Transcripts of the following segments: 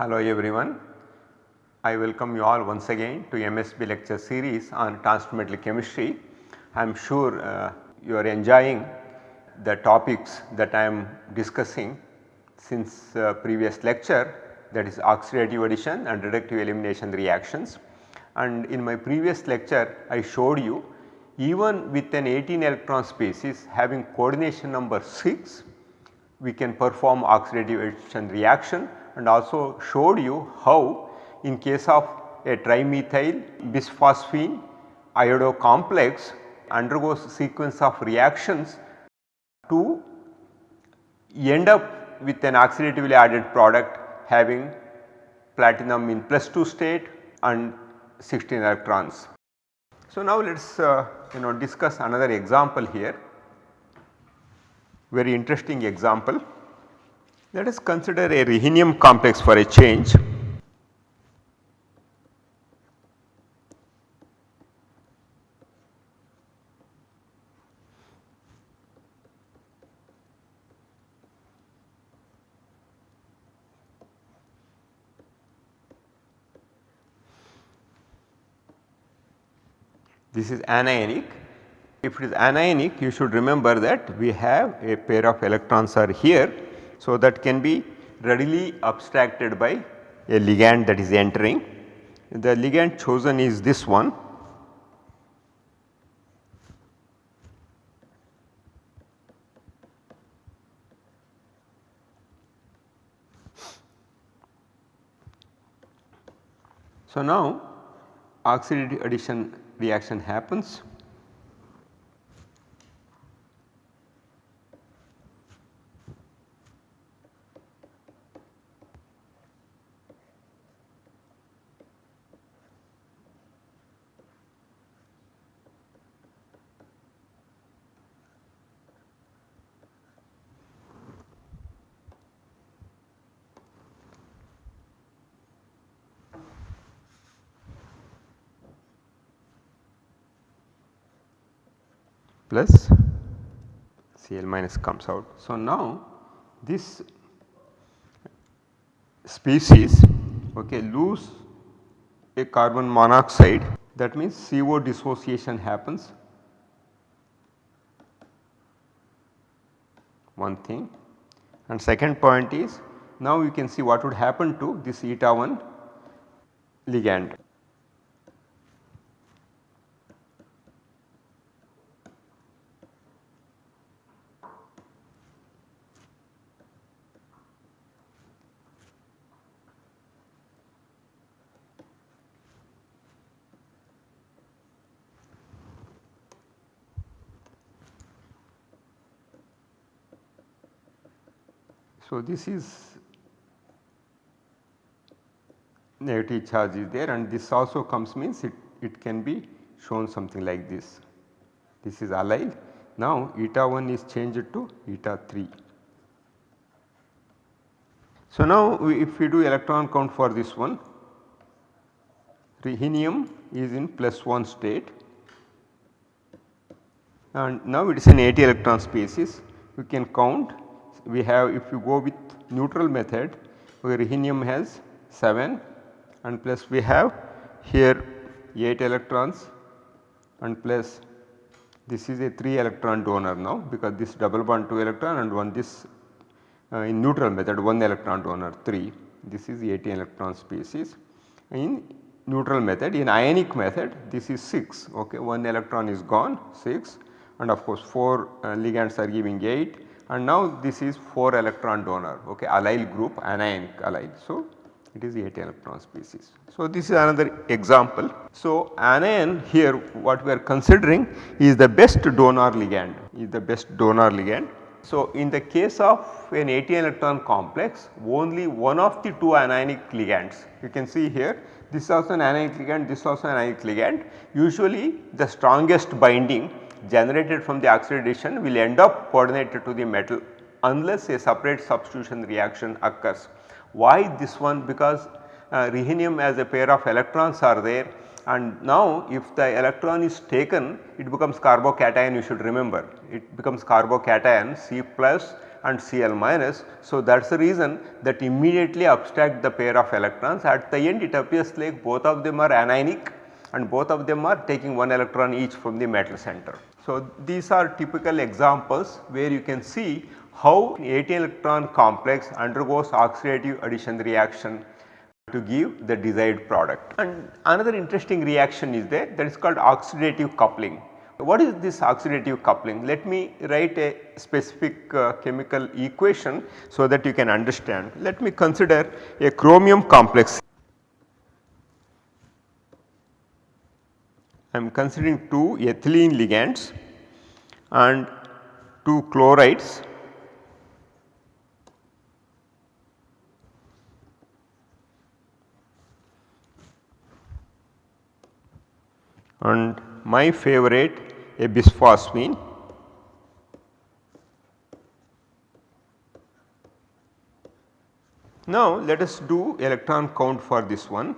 Hello everyone. I welcome you all once again to MSB lecture series on transfer chemistry. I am sure uh, you are enjoying the topics that I am discussing since uh, previous lecture that is oxidative addition and reductive elimination reactions. And in my previous lecture I showed you even with an 18 electron species having coordination number 6 we can perform oxidative addition reaction and also showed you how in case of a trimethyl bisphosphine iodo complex undergoes sequence of reactions to end up with an oxidatively added product having platinum in plus 2 state and 16 electrons. So, now let us uh, you know discuss another example here very interesting example. Let us consider a rhenium complex for a change. This is anionic if it is anionic you should remember that we have a pair of electrons are here. So, that can be readily abstracted by a ligand that is entering. The ligand chosen is this one. So, now oxidative addition reaction happens plus Cl minus comes out. So, now this species okay, lose a carbon monoxide that means CO dissociation happens one thing and second point is now you can see what would happen to this eta 1 ligand. So, this is negative charge is there and this also comes means it, it can be shown something like this. This is allyl. Now, eta 1 is changed to eta 3. So, now we, if we do electron count for this one, rhenium is in plus 1 state and now it is an 80 electron species we can count we have if you go with neutral method where rhenium has 7 and plus we have here 8 electrons and plus this is a 3 electron donor now because this double bond 2 electron and one this uh, in neutral method 1 electron donor 3 this is 18 electron species. In neutral method in ionic method this is 6 okay 1 electron is gone 6 and of course 4 uh, ligands are giving 8 and now this is 4 electron donor okay allyl group anionic allyl. So, it is 8 electron species. So, this is another example. So, anion here what we are considering is the best donor ligand is the best donor ligand. So, in the case of an 18 electron complex only one of the two anionic ligands you can see here this is also an anionic ligand this is also an anionic ligand usually the strongest binding generated from the oxidation will end up coordinated to the metal unless a separate substitution reaction occurs. Why this one? Because uh, rhenium as a pair of electrons are there and now if the electron is taken it becomes carbocation you should remember it becomes carbocation C plus and Cl minus. So, that is the reason that immediately abstract the pair of electrons at the end it appears like both of them are anionic and both of them are taking one electron each from the metal center. So, these are typical examples where you can see how 18 electron complex undergoes oxidative addition reaction to give the desired product. And another interesting reaction is there that is called oxidative coupling. What is this oxidative coupling? Let me write a specific uh, chemical equation so that you can understand. Let me consider a chromium complex. I am considering two ethylene ligands and two chlorides and my favorite a bisphosphine. Now let us do electron count for this one.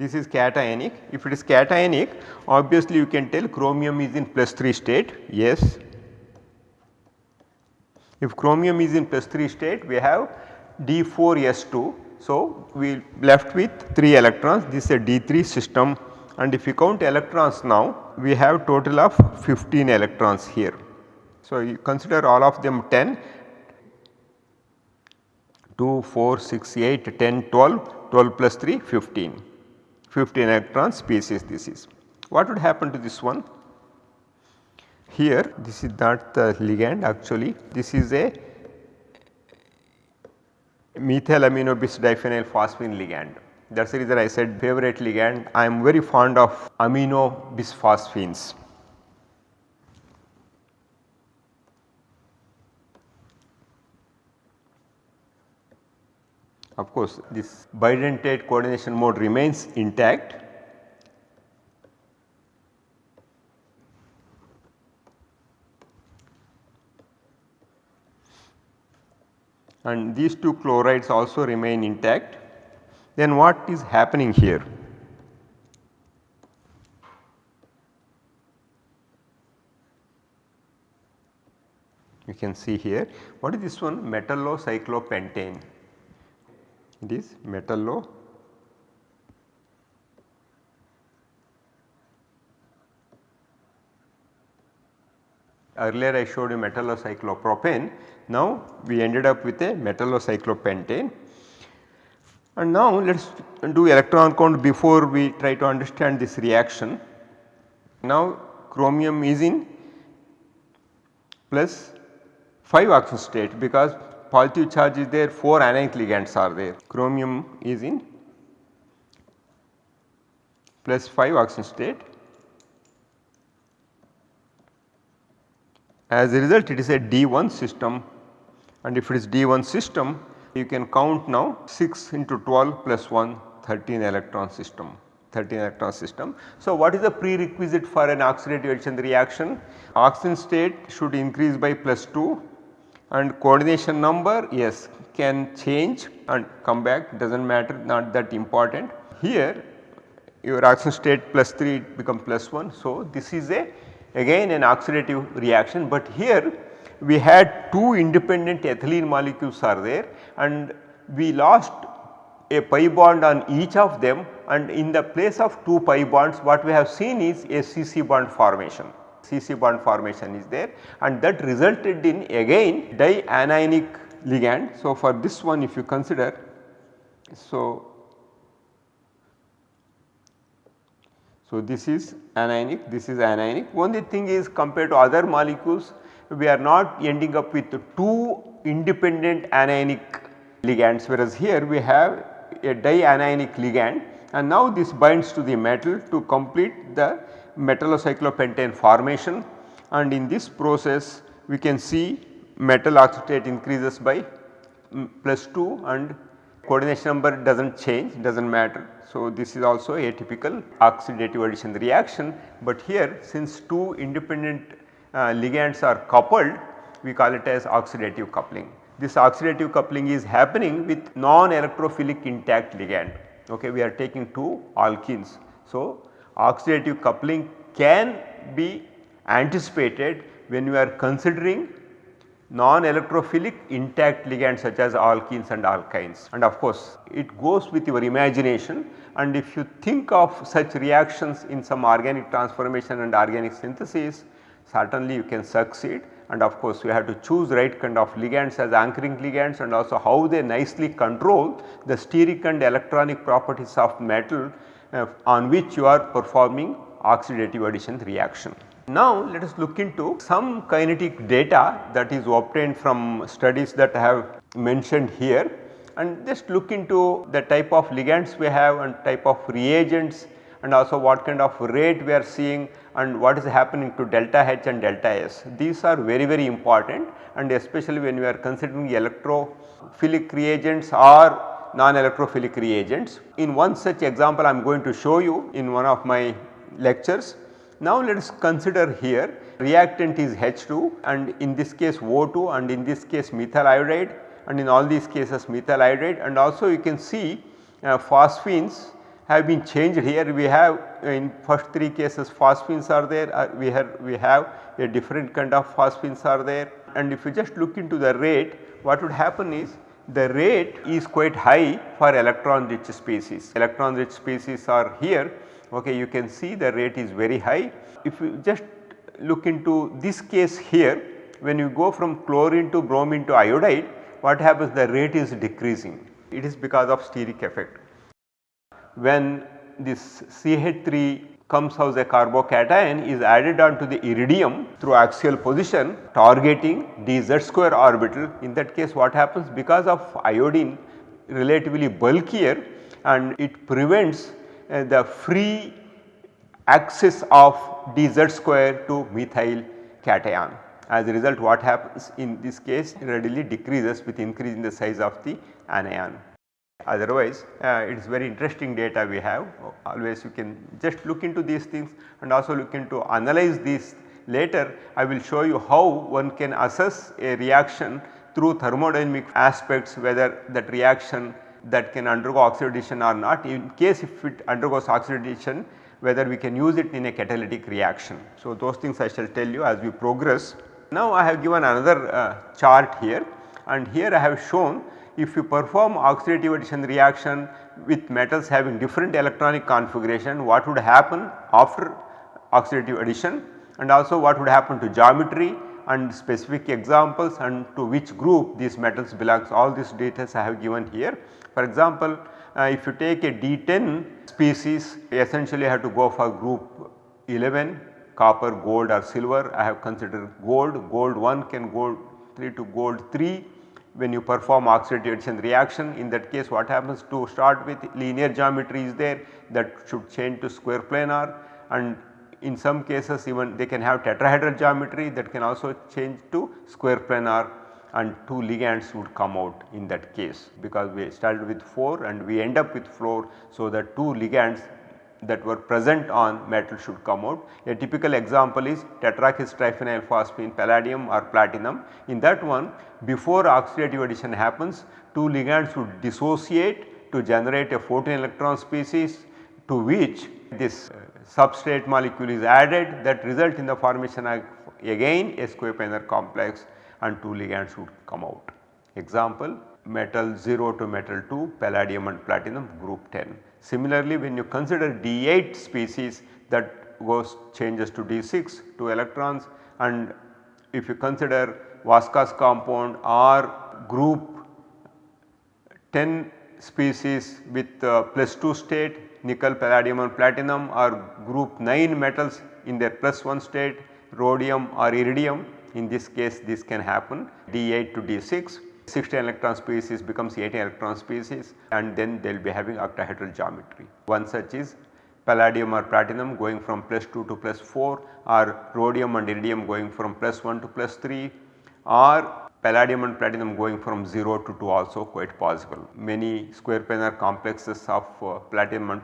This is cationic. If it is cationic obviously you can tell chromium is in plus 3 state yes. If chromium is in plus 3 state we have D4S2. So, we left with 3 electrons this is a D3 system and if you count electrons now we have total of 15 electrons here. So, you consider all of them 10 2, 4, 6, 8, 10, 12, 12 plus 3 15, 15 electron species this is. What would happen to this one? Here this is not the ligand actually this is a methyl amino bis diphenyl phosphine ligand that is the reason I said favorite ligand. I am very fond of amino bisphosphines. Of course, this bidentate coordination mode remains intact. And these two chlorides also remain intact then what is happening here? You can see here what is this one metallocyclopentane it is metallo earlier I showed you metallocyclopropane now we ended up with a metallocyclopentane and now let us do electron count before we try to understand this reaction. Now chromium is in plus 5 oxidation state because positive charge is there 4 anionic ligands are there. Chromium is in plus 5 oxidation state. As a result it is a D1 system and if it is D1 system you can count now 6 into 12 plus 1 13 electron system 13 electron system. So, what is the prerequisite for an oxidative addition reaction? Oxygen state should increase by plus 2 and coordination number yes can change and come back does not matter not that important. Here your oxidation state plus 3 becomes plus 1. So, this is a again an oxidative reaction, but here we had two independent ethylene molecules are there and we lost a pi bond on each of them and in the place of two pi bonds what we have seen is a CC bond formation. CC bond formation is there and that resulted in again dianionic ligand. So, for this one if you consider so So, this is anionic, this is anionic. Only thing is compared to other molecules, we are not ending up with two independent anionic ligands whereas here we have a dianionic ligand and now this binds to the metal to complete the metallocyclopentane formation and in this process we can see metal oxidate increases by plus 2 and coordination number does not change does not matter. So, this is also a typical oxidative addition reaction, but here since two independent uh, ligands are coupled we call it as oxidative coupling. This oxidative coupling is happening with non-electrophilic intact ligand okay we are taking two alkenes. So, oxidative coupling can be anticipated when you are considering non-electrophilic intact ligands such as alkenes and alkynes. And of course it goes with your imagination. And if you think of such reactions in some organic transformation and organic synthesis certainly you can succeed. And of course you have to choose right kind of ligands as anchoring ligands and also how they nicely control the steric and electronic properties of metal uh, on which you are performing oxidative addition reaction. Now let us look into some kinetic data that is obtained from studies that I have mentioned here and just look into the type of ligands we have and type of reagents and also what kind of rate we are seeing and what is happening to delta H and delta S. These are very very important and especially when we are considering electrophilic reagents or non-electrophilic reagents. In one such example I am going to show you in one of my lectures. Now let us consider here reactant is H2 and in this case O2 and in this case methyl iodide and in all these cases methyl iodide and also you can see uh, phosphines have been changed here. We have in first three cases phosphines are there. Uh, we have we have a different kind of phosphines are there. And if you just look into the rate what would happen is the rate is quite high for electron rich species electron rich species are here okay, you can see the rate is very high. If you just look into this case here when you go from chlorine to bromine to iodide what happens the rate is decreasing it is because of steric effect. When this CH3 comes as a carbocation is added on to the iridium through axial position targeting dz square orbital in that case what happens because of iodine relatively bulkier and it prevents uh, the free access of dz square to methyl cation. As a result what happens in this case readily decreases with increasing the size of the anion. Otherwise uh, it is very interesting data we have always you can just look into these things and also look into analyze these later I will show you how one can assess a reaction through thermodynamic aspects whether that reaction that can undergo oxidation or not in case if it undergoes oxidation whether we can use it in a catalytic reaction. So, those things I shall tell you as we progress. Now, I have given another uh, chart here and here I have shown if you perform oxidative addition reaction with metals having different electronic configuration what would happen after oxidative addition? And also what would happen to geometry and specific examples and to which group these metals belongs? All these details I have given here. For example, uh, if you take a D10 species essentially have to go for group 11 copper, gold or silver. I have considered gold, gold 1 can go 3 to gold 3 when you perform oxidation reaction in that case what happens to start with linear geometry is there that should change to square planar and in some cases even they can have tetrahedral geometry that can also change to square planar and 2 ligands would come out in that case because we started with 4 and we end up with 4. So, the 2 ligands that were present on metal should come out. A typical example is tetrakis triphenyl phosphine palladium or platinum. In that one before oxidative addition happens 2 ligands would dissociate to generate a 14 electron species to which this uh, substrate molecule is added that result in the formation of again a square complex and 2 ligands would come out. Example metal 0 to metal 2 palladium and platinum group 10. Similarly, when you consider D8 species that goes changes to D6 to electrons and if you consider Vaska's compound or group 10 species with uh, plus 2 state nickel, palladium and platinum or group 9 metals in their plus 1 state rhodium or iridium in this case this can happen D8 to D6 16 electron species becomes 18 electron species and then they will be having octahedral geometry. One such is palladium or platinum going from plus 2 to plus 4 or rhodium and iridium going from plus 1 to plus 3 or palladium and platinum going from 0 to 2 also quite possible. Many square planar complexes of uh, platinum and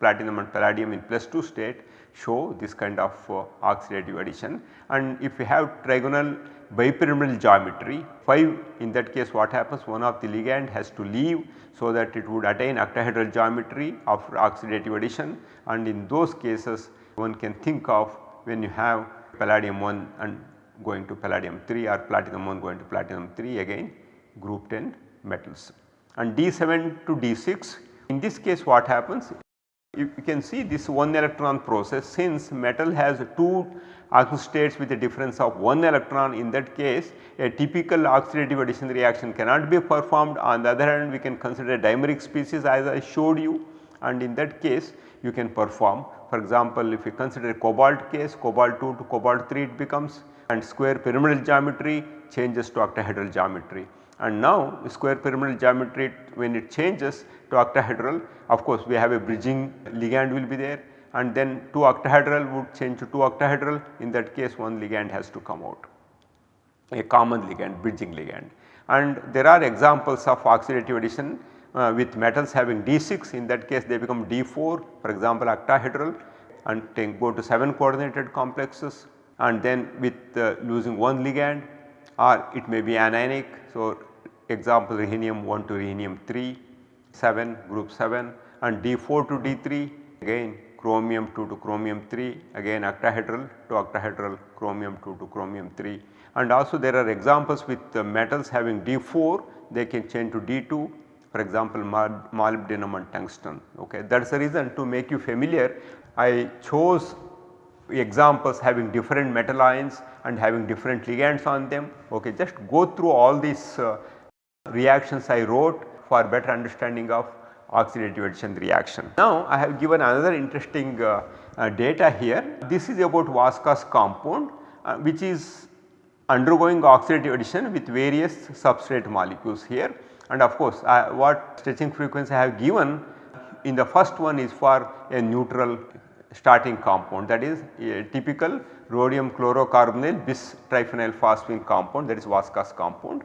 platinum and palladium in plus 2 state show this kind of uh, oxidative addition and if you have trigonal bipyramidal geometry. 5 in that case what happens? One of the ligand has to leave so that it would attain octahedral geometry after oxidative addition. And in those cases one can think of when you have palladium 1 and going to palladium 3 or platinum 1 going to platinum 3 again group 10 metals. And D7 to D6 in this case what happens you can see this one electron process since metal has two oxidation states with a difference of one electron. In that case a typical oxidative addition reaction cannot be performed. On the other hand we can consider dimeric species as I showed you. And in that case you can perform for example if you consider cobalt case cobalt 2 to cobalt 3 it becomes and square pyramidal geometry changes to octahedral geometry and now square pyramidal geometry when it changes to octahedral of course we have a bridging ligand will be there. And then 2 octahedral would change to 2 octahedral. In that case one ligand has to come out. A common ligand bridging ligand. And there are examples of oxidative addition uh, with metals having D6 in that case they become D4 for example octahedral. And go to 7 coordinated complexes. And then with uh, losing one ligand or it may be anionic. So, example rhenium 1 to rhenium 3, 7 group 7 and D4 to D3 again chromium 2 to chromium 3 again octahedral to octahedral chromium 2 to chromium 3 and also there are examples with uh, metals having D4 they can change to D2 for example molybdenum and tungsten ok. That is the reason to make you familiar I chose examples having different metal ions and having different ligands on them ok. Just go through all these uh, reactions I wrote for better understanding of oxidative addition reaction. Now I have given another interesting uh, uh, data here. This is about Vaska's compound uh, which is undergoing oxidative addition with various substrate molecules here and of course what stretching frequency I have given in the first one is for a neutral starting compound that is a typical rhodium chlorocarbonyl bis triphenyl phosphine compound that is Vaska's compound.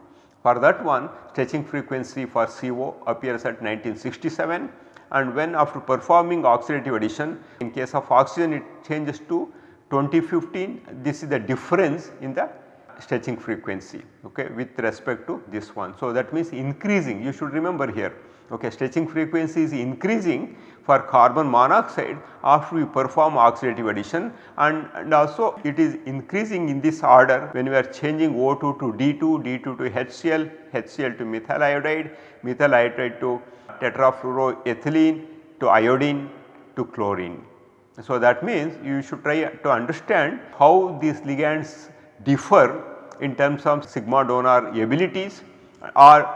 For that one stretching frequency for CO appears at 1967 and when after performing oxidative addition in case of oxygen it changes to 2015 this is the difference in the stretching frequency okay, with respect to this one. So, that means increasing you should remember here okay, stretching frequency is increasing for carbon monoxide after we perform oxidative addition and, and also it is increasing in this order when we are changing O2 to D2, D2 to HCl, HCl to methyl iodide, methyl iodide to tetrafluoroethylene to iodine to chlorine. So, that means you should try to understand how these ligands differ in terms of sigma donor abilities or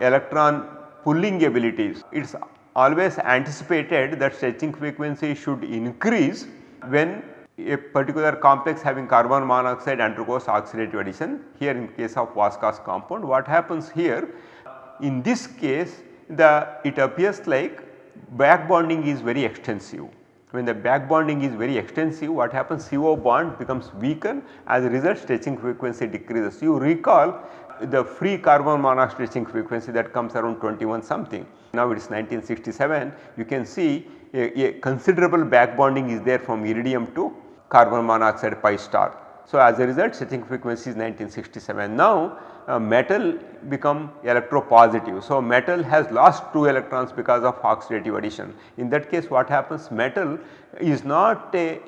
electron pulling abilities. It is always anticipated that stretching frequency should increase when a particular complex having carbon monoxide undergoes oxidative addition. Here in case of Vaska's compound what happens here in this case the it appears like back bonding is very extensive. When the back bonding is very extensive what happens CO bond becomes weakened as a result stretching frequency decreases. You recall the free carbon monoxide stretching frequency that comes around 21 something. Now it is 1967 you can see a, a considerable back bonding is there from iridium to carbon monoxide pi star. So, as a result stretching frequency is 1967. Now, uh, metal become electropositive. So, metal has lost 2 electrons because of oxidative addition. In that case what happens metal is not a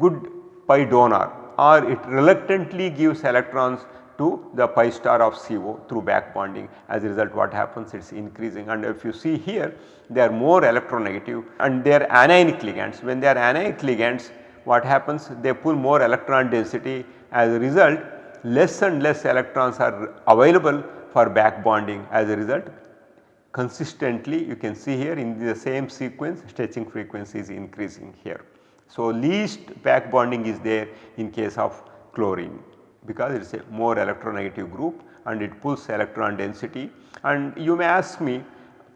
good pi donor or it reluctantly gives electrons to the pi star of CO through back bonding. As a result what happens? It is increasing. And if you see here they are more electronegative and they are anionic ligands. When they are anionic ligands what happens? They pull more electron density. As a result less and less electrons are available for back bonding. As a result consistently you can see here in the same sequence stretching frequency is increasing here. So, least back bonding is there in case of chlorine because it is a more electronegative group and it pulls electron density and you may ask me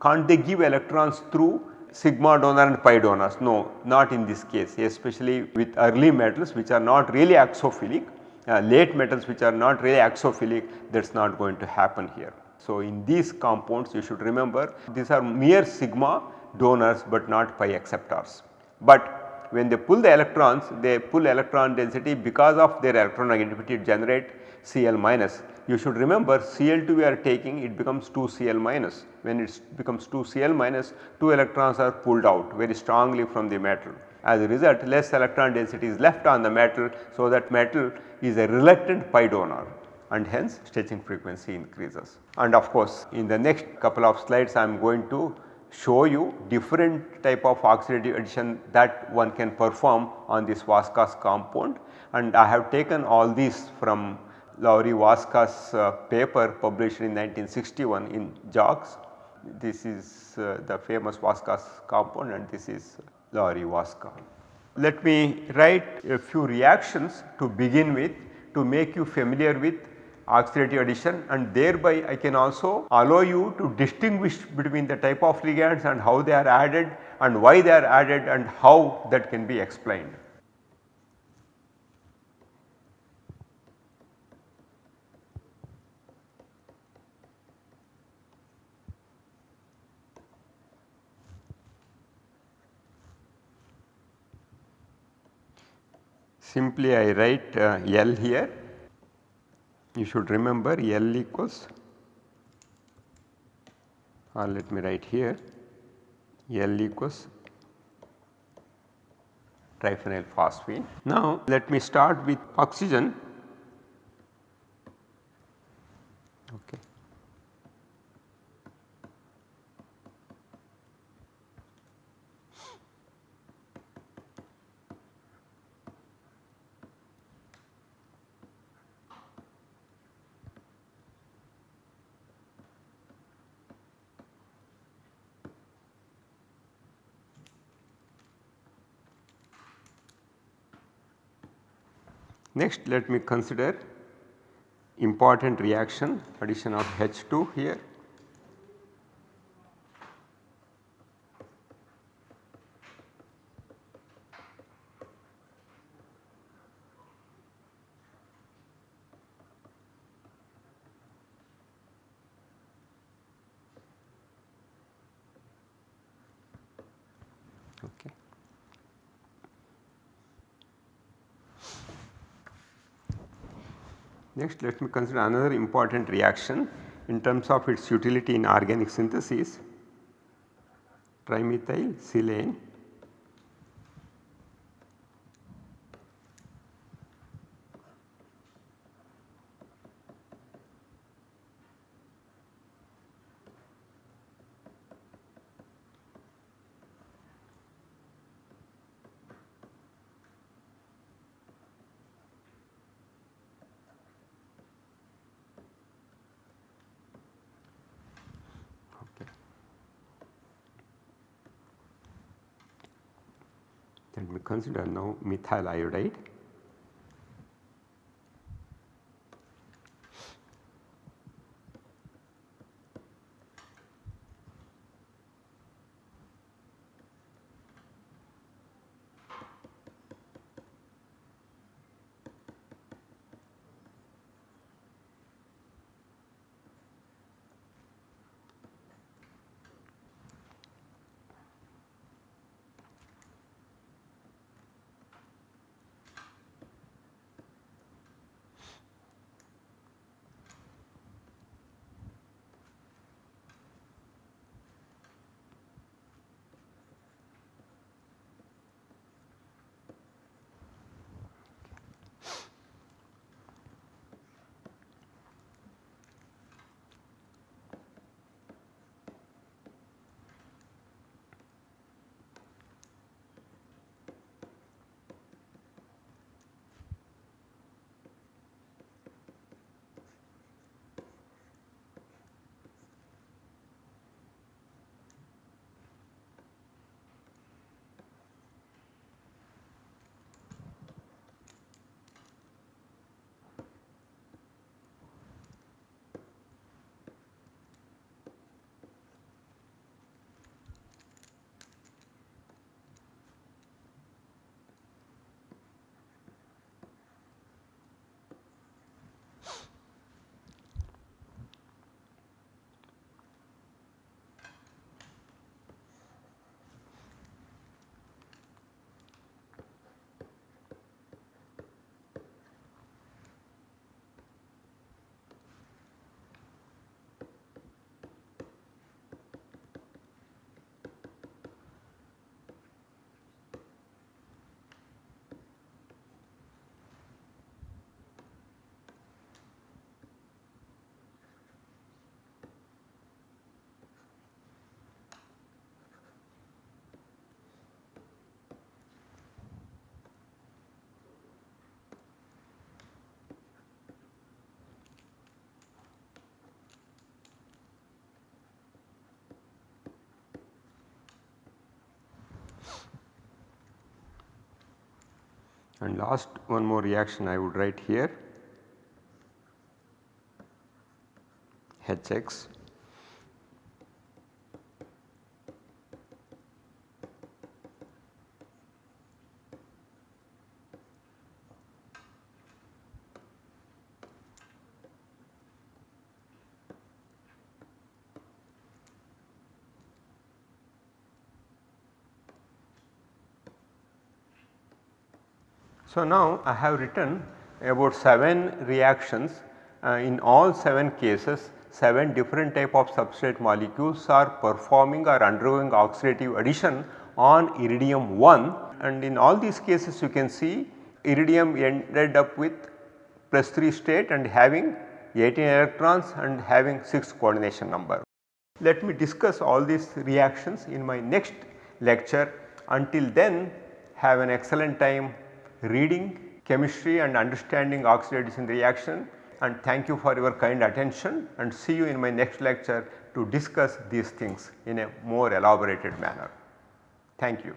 can't they give electrons through sigma donor and pi donors? No, not in this case especially with early metals which are not really oxophilic, uh, late metals which are not really oxophilic that is not going to happen here. So, in these compounds you should remember these are mere sigma donors but not pi acceptors. But when they pull the electrons they pull electron density because of their electron electronegativity generate Cl minus. You should remember Cl2 we are taking it becomes 2 Cl minus when it becomes 2 Cl minus 2 electrons are pulled out very strongly from the metal. As a result less electron density is left on the metal so that metal is a reluctant pi donor and hence stretching frequency increases. And of course in the next couple of slides I am going to show you different type of oxidative addition that one can perform on this Vaska's compound and I have taken all these from Laurie Vaska's uh, paper published in 1961 in JACS. This is uh, the famous Vaska's compound and this is Laurie Vaska. Let me write a few reactions to begin with to make you familiar with oxidative addition and thereby I can also allow you to distinguish between the type of ligands and how they are added and why they are added and how that can be explained. Simply I write uh, L here you should remember L equals or let me write here L equals triphenyl phosphine. Now let me start with oxygen okay. Next let me consider important reaction addition of H2 here. Okay. Next let me consider another important reaction in terms of its utility in organic synthesis trimethyl silane Let me consider now methyl iodide. And last one more reaction I would write here. Hx So, now I have written about 7 reactions. Uh, in all 7 cases 7 different type of substrate molecules are performing or undergoing oxidative addition on iridium 1 and in all these cases you can see iridium ended up with plus 3 state and having 18 electrons and having 6 coordination number. Let me discuss all these reactions in my next lecture. Until then have an excellent time reading chemistry and understanding oxidation reaction and thank you for your kind attention and see you in my next lecture to discuss these things in a more elaborated manner. Thank you.